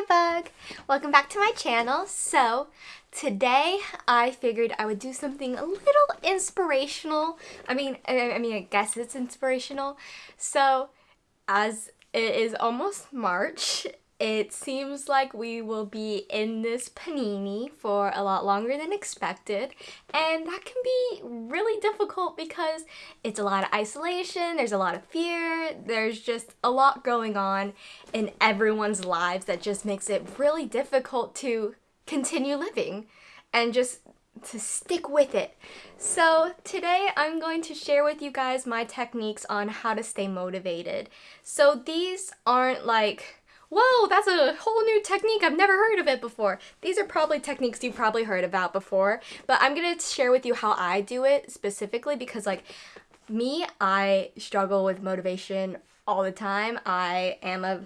Hi Bug! Welcome back to my channel. So today I figured I would do something a little inspirational. I mean, I, I mean, I guess it's inspirational. So as it is almost March it seems like we will be in this panini for a lot longer than expected and that can be really difficult because it's a lot of isolation, there's a lot of fear, there's just a lot going on in everyone's lives that just makes it really difficult to continue living and just to stick with it. So today I'm going to share with you guys my techniques on how to stay motivated. So these aren't like whoa, that's a whole new technique. I've never heard of it before. These are probably techniques you've probably heard about before, but I'm to share with you how I do it specifically because like me, I struggle with motivation all the time. I am a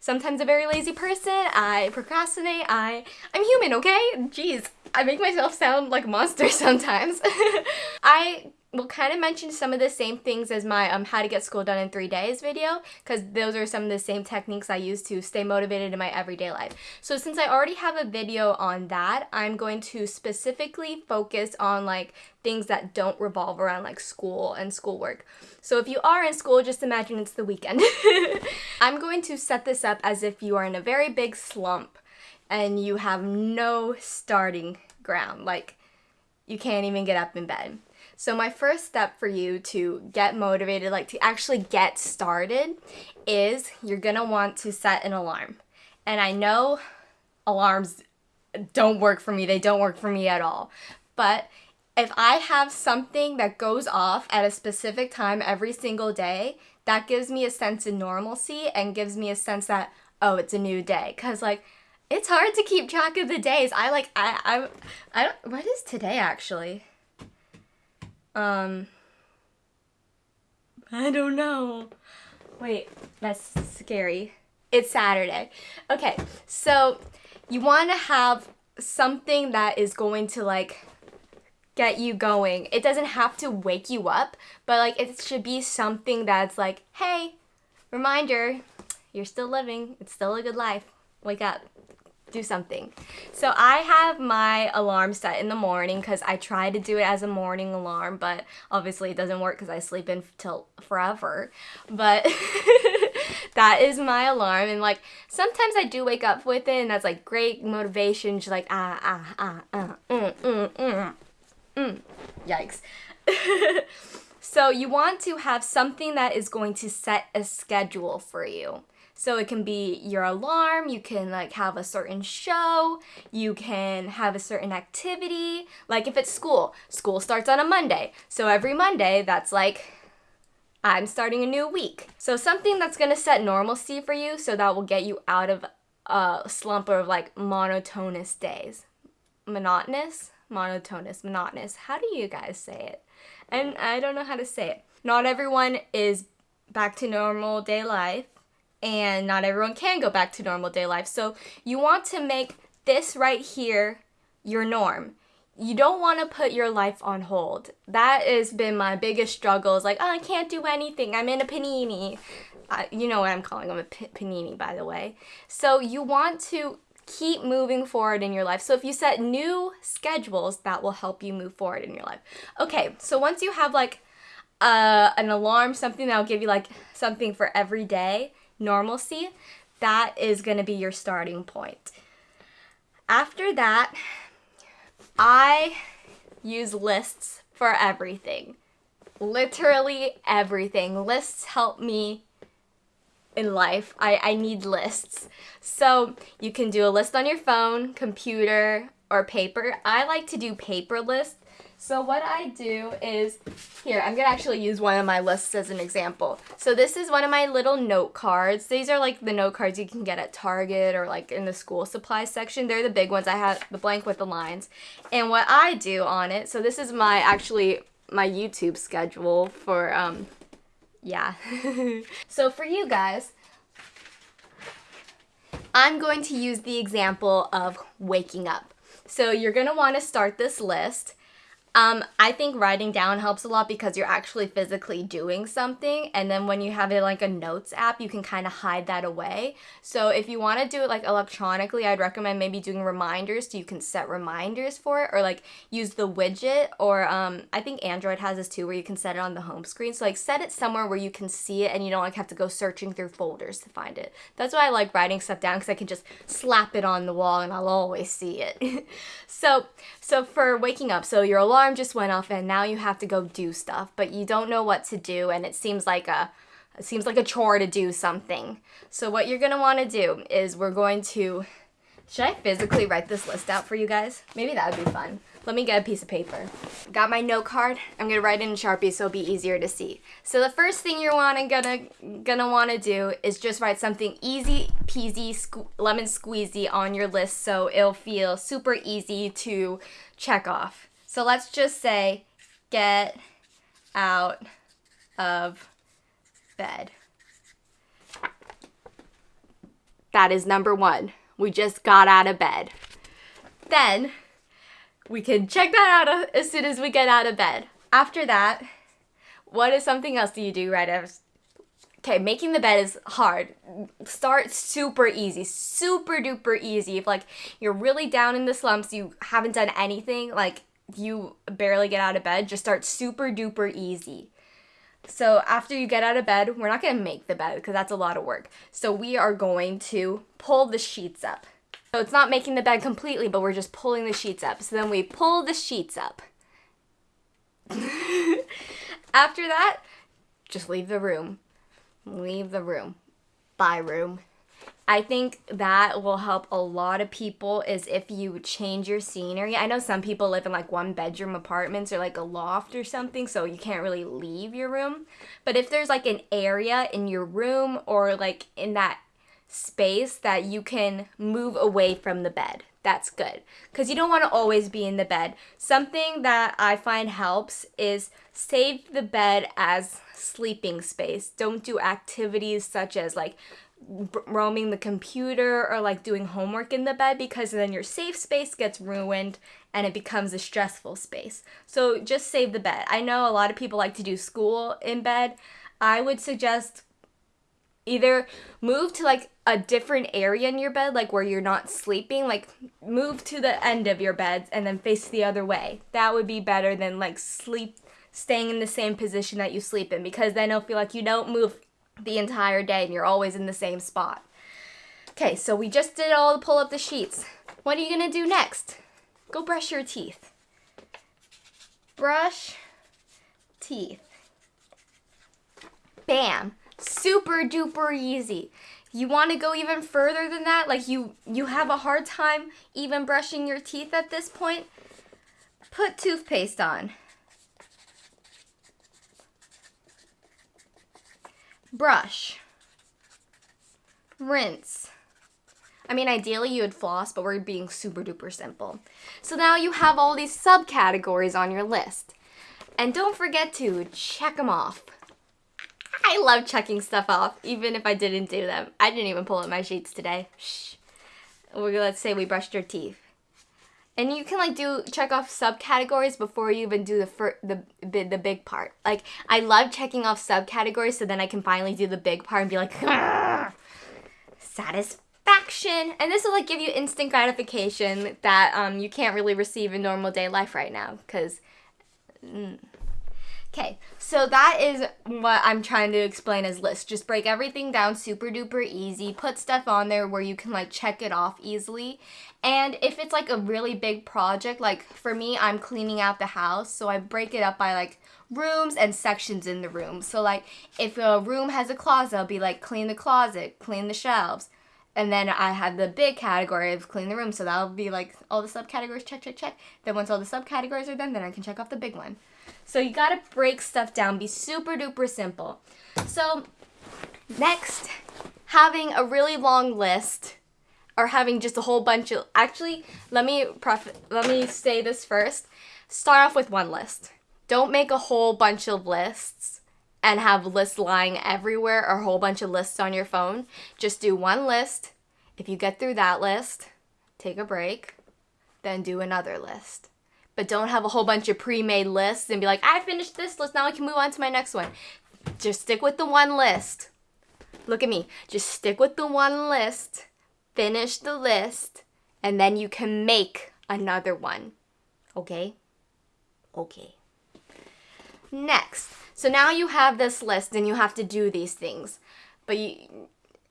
sometimes a very lazy person. I procrastinate. I I'm human, okay? Jeez. I make myself sound like a monster sometimes. I will kind of mention some of the same things as my um, how to get school done in three days video because those are some of the same techniques I use to stay motivated in my everyday life. So since I already have a video on that, I'm going to specifically focus on like things that don't revolve around like school and schoolwork. So if you are in school, just imagine it's the weekend. I'm going to set this up as if you are in a very big slump and you have no starting ground. Like you can't even get up in bed. So my first step for you to get motivated, like to actually get started, is you're gonna want to set an alarm. And I know alarms don't work for me, they don't work for me at all. But if I have something that goes off at a specific time every single day, that gives me a sense of normalcy and gives me a sense that, oh, it's a new day. Cause like, it's hard to keep track of the days. I like, I, I, I don't, what is today actually? Um, I don't know. Wait, that's scary. It's Saturday. Okay, so you want to have something that is going to like get you going. It doesn't have to wake you up, but like it should be something that's like, hey, reminder, you're still living. It's still a good life. Wake up do something. So I have my alarm set in the morning because I try to do it as a morning alarm, but obviously it doesn't work because I sleep in till forever. But that is my alarm and like sometimes I do wake up with it and that's like great motivation just like ah ah ah ah mm mm mm mm yikes so you want to have something that is going to set a schedule for you so it can be your alarm, you can like have a certain show, you can have a certain activity. Like if it's school, school starts on a Monday. So every Monday, that's like I'm starting a new week. So something that's gonna set normalcy for you so that will get you out of a slump of like monotonous days. Monotonous? Monotonous, monotonous. How do you guys say it? And I don't know how to say it. Not everyone is back to normal day life and not everyone can go back to normal day life. So you want to make this right here your norm. You don't want to put your life on hold. That has been my biggest struggle is like, oh, I can't do anything. I'm in a panini. You know what I'm calling them a panini, by the way. So you want to keep moving forward in your life. So if you set new schedules, that will help you move forward in your life. Okay, so once you have like uh, an alarm, something that'll give you like something for every day, normalcy, that is going to be your starting point. After that, I use lists for everything. Literally everything. Lists help me in life. I, I need lists. So you can do a list on your phone, computer, or paper. I like to do paper lists so what I do is, here, I'm going to actually use one of my lists as an example. So this is one of my little note cards. These are like the note cards you can get at Target or like in the school supply section. They're the big ones. I have the blank with the lines. And what I do on it, so this is my, actually, my YouTube schedule for, um, yeah. so for you guys, I'm going to use the example of waking up. So you're going to want to start this list Um, I think writing down helps a lot because you're actually physically doing something, and then when you have it like a notes app, you can kind of hide that away. So if you want to do it like electronically, I'd recommend maybe doing reminders so you can set reminders for it, or like use the widget, or um, I think Android has this too, where you can set it on the home screen. So like set it somewhere where you can see it, and you don't like have to go searching through folders to find it. That's why I like writing stuff down because I can just slap it on the wall and I'll always see it. so so for waking up, so your alarm alarm just went off and now you have to go do stuff, but you don't know what to do and it seems like a it seems like a chore to do something. So what you're want to do is we're going to should I physically write this list out for you guys? Maybe that would be fun. Let me get a piece of paper. Got my note card. I'm gonna write it in Sharpie so it'll be easier to see. So the first thing you're wanna gonna gonna wanna do is just write something easy peasy sque lemon squeezy on your list so it'll feel super easy to check off. So let's just say get out of bed. That is number one. We just got out of bed. Then we can check that out as soon as we get out of bed. After that, what is something else do you do right after? Okay, making the bed is hard. Start super easy, super duper easy. If like you're really down in the slumps, you haven't done anything, like you barely get out of bed, just start super duper easy. So after you get out of bed, we're not going to make the bed because that's a lot of work. So we are going to pull the sheets up. So it's not making the bed completely, but we're just pulling the sheets up. So then we pull the sheets up. after that, just leave the room. Leave the room. Bye room. I think that will help a lot of people is if you change your scenery. I know some people live in like one bedroom apartments or like a loft or something, so you can't really leave your room. But if there's like an area in your room or like in that space that you can move away from the bed, that's good. Because you don't want to always be in the bed. Something that I find helps is save the bed as sleeping space. Don't do activities such as like roaming the computer or like doing homework in the bed because then your safe space gets ruined and it becomes a stressful space. So just save the bed. I know a lot of people like to do school in bed. I would suggest either move to like a different area in your bed like where you're not sleeping like move to the end of your bed and then face the other way that would be better than like sleep staying in the same position that you sleep in because then it'll feel like you don't move the entire day and you're always in the same spot. Okay, so we just did all the pull up the sheets. What are you gonna do next? Go brush your teeth. Brush teeth. Bam. Super duper easy. You want to go even further than that? Like you you have a hard time even brushing your teeth at this point? Put toothpaste on. Brush, rinse. I mean, ideally you would floss, but we're being super duper simple. So now you have all these subcategories on your list. And don't forget to check them off. I love checking stuff off, even if I didn't do them. I didn't even pull up my sheets today. Shh. Let's say we brushed our teeth. And you can like do check off subcategories before you even do the fir- the, the big part. Like I love checking off subcategories so then I can finally do the big part and be like satisfaction. And this will like give you instant gratification that um you can't really receive in normal day life right now cuz mm, Okay, so that is what I'm trying to explain as list. Just break everything down super duper easy. Put stuff on there where you can like check it off easily. And if it's like a really big project, like for me, I'm cleaning out the house, so I break it up by like rooms and sections in the room. So like if a room has a closet, I'll be like clean the closet, clean the shelves. And then I have the big category of clean the room, so that'll be like all the subcategories, check, check, check. Then once all the subcategories are done, then I can check off the big one. So you gotta break stuff down, be super duper simple. So next, having a really long list or having just a whole bunch of actually let me let me say this first. Start off with one list. Don't make a whole bunch of lists and have lists lying everywhere or a whole bunch of lists on your phone. Just do one list. If you get through that list, take a break, then do another list. But don't have a whole bunch of pre-made lists and be like, I finished this list, now I can move on to my next one. Just stick with the one list. Look at me. Just stick with the one list, finish the list, and then you can make another one. Okay? Okay. Next. So now you have this list and you have to do these things. But you,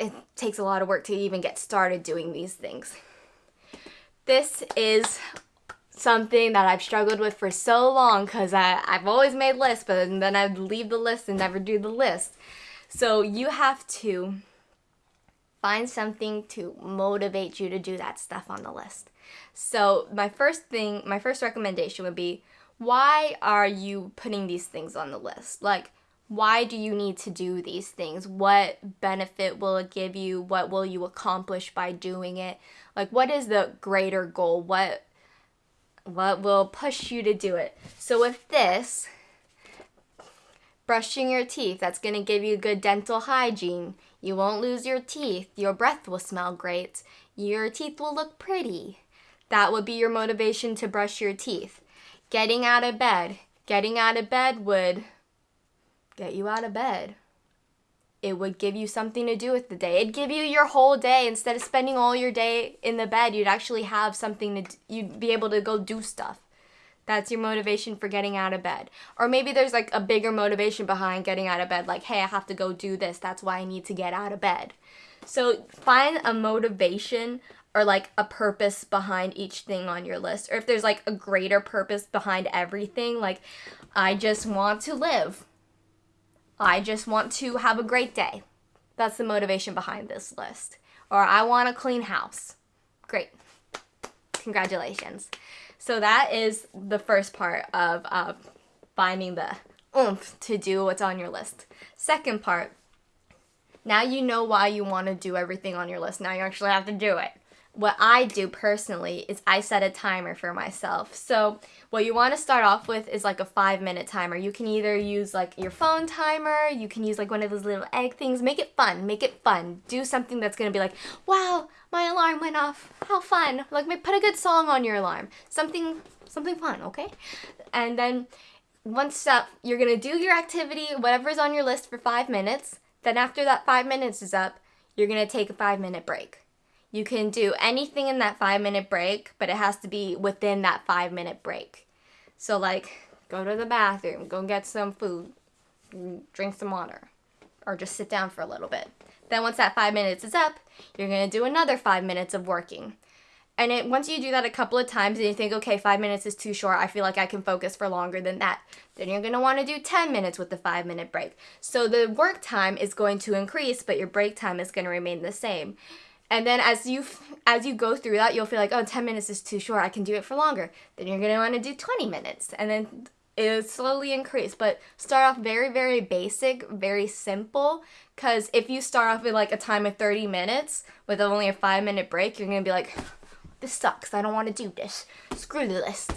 it takes a lot of work to even get started doing these things. This is something that I've struggled with for so long because I've always made lists, but then I'd leave the list and never do the list. So you have to find something to motivate you to do that stuff on the list. So my first thing, my first recommendation would be why are you putting these things on the list? Like why do you need to do these things? What benefit will it give you? What will you accomplish by doing it? Like what is the greater goal? What what will push you to do it? So with this, brushing your teeth, that's going to give you good dental hygiene. You won't lose your teeth. Your breath will smell great. Your teeth will look pretty. That would be your motivation to brush your teeth. Getting out of bed. Getting out of bed would get you out of bed. It would give you something to do with the day. It'd give you your whole day instead of spending all your day in the bed. You'd actually have something to you'd be able to go do stuff. That's your motivation for getting out of bed. Or maybe there's like a bigger motivation behind getting out of bed like, "Hey, I have to go do this. That's why I need to get out of bed." So, find a motivation or like a purpose behind each thing on your list. Or if there's like a greater purpose behind everything, like I just want to live I just want to have a great day. That's the motivation behind this list. Or I want a clean house. Great. Congratulations. So that is the first part of uh, finding the oomph to do what's on your list. Second part, now you know why you want to do everything on your list. Now you actually have to do it what I do personally is I set a timer for myself. So what you want to start off with is like a five minute timer. You can either use like your phone timer, you can use like one of those little egg things. Make it fun, make it fun. Do something that's gonna be like, wow, my alarm went off. How fun. Like put a good song on your alarm. Something something fun, okay? And then once up, you're gonna do your activity, whatever's on your list for five minutes. Then after that five minutes is up, you're gonna take a five minute break. You can do anything in that five minute break, but it has to be within that five minute break. So, like, go to the bathroom, go get some food, drink some water, or just sit down for a little bit. Then, once that five minutes is up, you're gonna do another five minutes of working. And it, once you do that a couple of times and you think, okay, five minutes is too short, I feel like I can focus for longer than that, then you're gonna wanna do 10 minutes with the five minute break. So the work time is going to increase, but your break time is gonna remain the same. And then as you as you go through that, you'll feel like, oh, 10 minutes is too short. I can do it for longer. Then you're going to want to do 20 minutes. And then it'll slowly increase. But start off very, very basic, very simple. Because if you start off with like a time of 30 minutes with only a five minute break, you're going to be like, this sucks. I don't want to do this. Screw the list.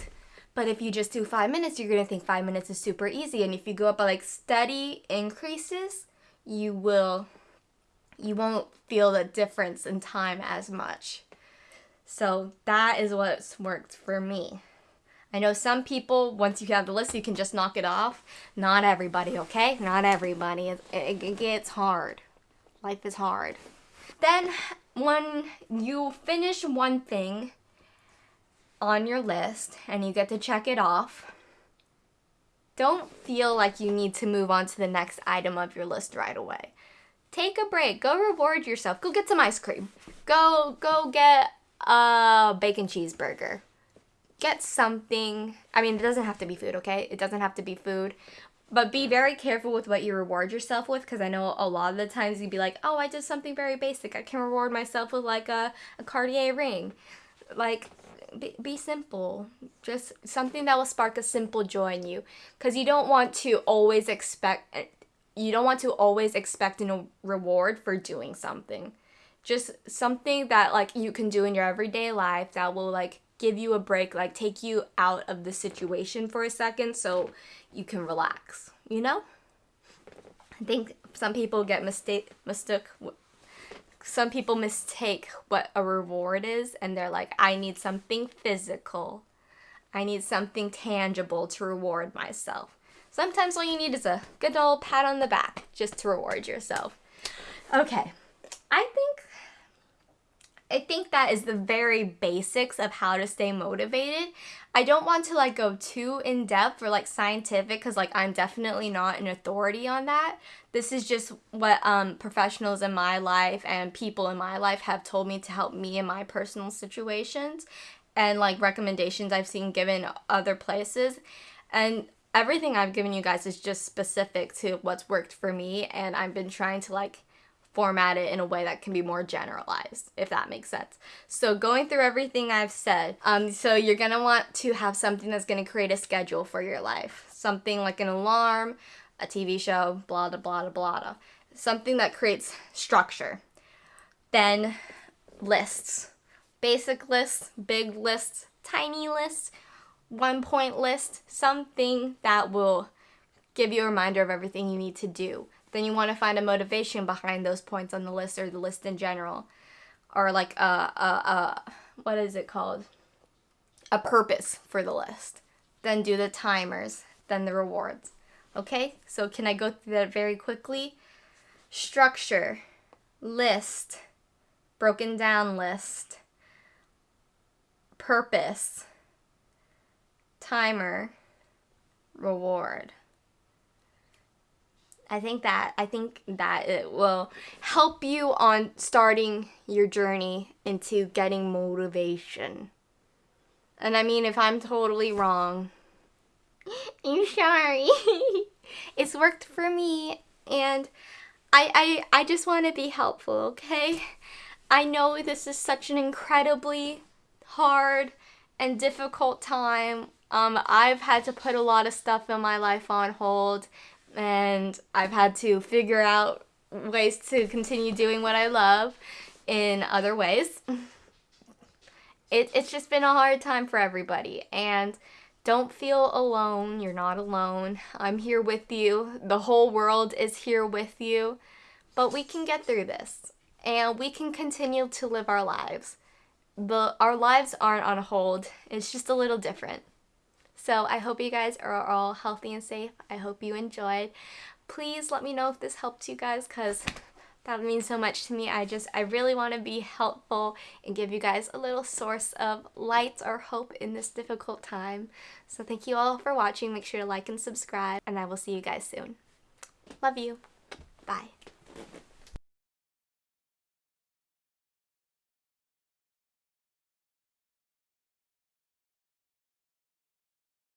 But if you just do five minutes, you're going to think five minutes is super easy. And if you go up by like steady increases, you will you won't feel the difference in time as much. So that is what's worked for me. I know some people, once you have the list, you can just knock it off. Not everybody, okay? Not everybody. It, it, it gets hard. Life is hard. Then, when you finish one thing on your list and you get to check it off, don't feel like you need to move on to the next item of your list right away take a break. Go reward yourself. Go get some ice cream. Go go get a bacon cheeseburger. Get something. I mean, it doesn't have to be food, okay? It doesn't have to be food. But be very careful with what you reward yourself with because I know a lot of the times you'd be like, oh, I did something very basic. I can reward myself with like a, a Cartier ring. Like, be, be simple. Just something that will spark a simple joy in you because you don't want to always expect you don't want to always expect a reward for doing something. Just something that like you can do in your everyday life that will like give you a break, like take you out of the situation for a second so you can relax, you know? I think some people get mistake mistook some people mistake what a reward is and they're like I need something physical. I need something tangible to reward myself. Sometimes all you need is a good old pat on the back just to reward yourself. Okay. I think I think that is the very basics of how to stay motivated. I don't want to like go too in depth or like scientific cuz like I'm definitely not an authority on that. This is just what um professionals in my life and people in my life have told me to help me in my personal situations and like recommendations I've seen given other places. And everything I've given you guys is just specific to what's worked for me and I've been trying to like format it in a way that can be more generalized, if that makes sense. So going through everything I've said, um, so you're gonna want to have something that's gonna create a schedule for your life. Something like an alarm, a TV show, blah, blah, blah, blah, blah. Something that creates structure. Then lists. Basic lists, big lists, tiny lists, one point list, something that will give you a reminder of everything you need to do. Then you want to find a motivation behind those points on the list or the list in general. Or like a, a, a what is it called? A purpose for the list. Then do the timers, then the rewards. Okay, so can I go through that very quickly? Structure, list, broken down list, purpose, timer, reward. I think that I think that it will help you on starting your journey into getting motivation. And I mean if I'm totally wrong, I'm sorry. it's worked for me and I I I just want to be helpful, okay? I know this is such an incredibly hard and difficult time um, I've had to put a lot of stuff in my life on hold, and I've had to figure out ways to continue doing what I love in other ways. It, it's just been a hard time for everybody, and don't feel alone. You're not alone. I'm here with you. The whole world is here with you. But we can get through this, and we can continue to live our lives. The, our lives aren't on hold, it's just a little different. So I hope you guys are all healthy and safe. I hope you enjoyed. Please let me know if this helped you guys because that means so much to me. I just, I really want to be helpful and give you guys a little source of light or hope in this difficult time. So thank you all for watching. Make sure to like and subscribe and I will see you guys soon. Love you. Bye.